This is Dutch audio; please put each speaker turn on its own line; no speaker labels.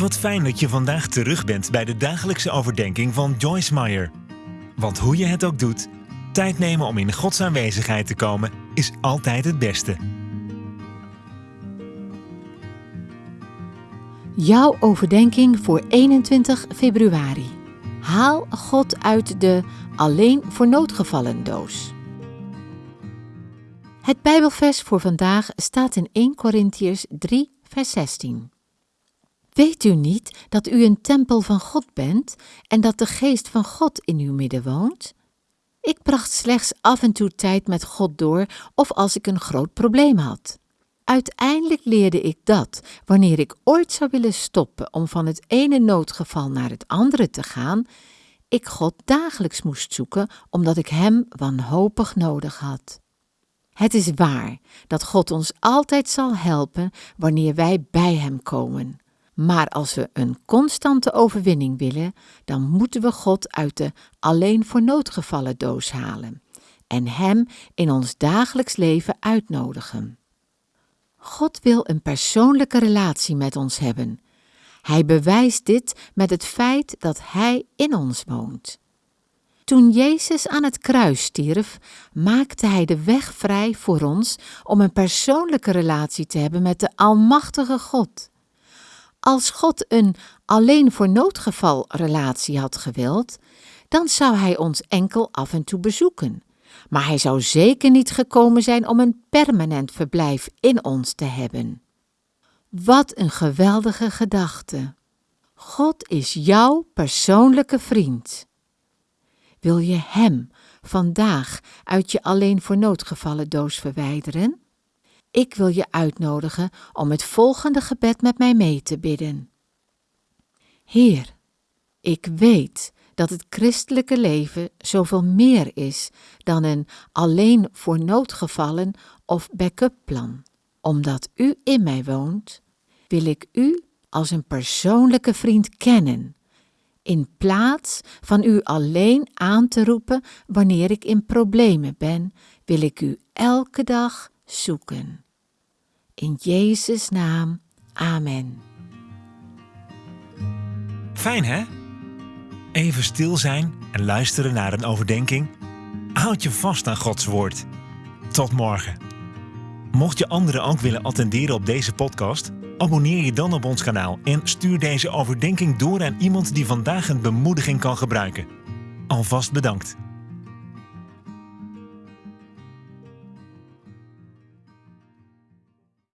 Wat fijn dat je vandaag terug bent bij de dagelijkse overdenking van Joyce Meyer. Want hoe je het ook doet, tijd nemen om in Gods aanwezigheid te komen is altijd het beste.
Jouw overdenking voor 21 februari. Haal God uit de alleen voor noodgevallen doos. Het Bijbelvers voor vandaag staat in 1 Korintiërs 3, vers 16. Weet u niet dat u een tempel van God bent en dat de geest van God in uw midden woont? Ik bracht slechts af en toe tijd met God door of als ik een groot probleem had. Uiteindelijk leerde ik dat wanneer ik ooit zou willen stoppen om van het ene noodgeval naar het andere te gaan, ik God dagelijks moest zoeken omdat ik Hem wanhopig nodig had. Het is waar dat God ons altijd zal helpen wanneer wij bij Hem komen. Maar als we een constante overwinning willen, dan moeten we God uit de alleen voor noodgevallen doos halen en Hem in ons dagelijks leven uitnodigen. God wil een persoonlijke relatie met ons hebben. Hij bewijst dit met het feit dat Hij in ons woont. Toen Jezus aan het kruis stierf, maakte Hij de weg vrij voor ons om een persoonlijke relatie te hebben met de Almachtige God. Als God een alleen voor noodgeval relatie had gewild, dan zou Hij ons enkel af en toe bezoeken. Maar Hij zou zeker niet gekomen zijn om een permanent verblijf in ons te hebben. Wat een geweldige gedachte! God is jouw persoonlijke vriend. Wil je Hem vandaag uit je alleen voor noodgevallen doos verwijderen? Ik wil je uitnodigen om het volgende gebed met mij mee te bidden. Heer, ik weet dat het christelijke leven zoveel meer is dan een alleen voor noodgevallen of backup plan. Omdat U in mij woont, wil ik U als een persoonlijke vriend kennen, in plaats van U alleen aan te roepen wanneer ik in problemen ben, wil ik U elke dag zoeken. In Jezus' naam, Amen.
Fijn hè? Even stil zijn en luisteren naar een overdenking. Houd je vast aan Gods woord. Tot morgen. Mocht je anderen ook willen attenderen op deze podcast, abonneer je dan op ons kanaal en stuur deze overdenking door aan iemand die vandaag een bemoediging kan gebruiken. Alvast bedankt.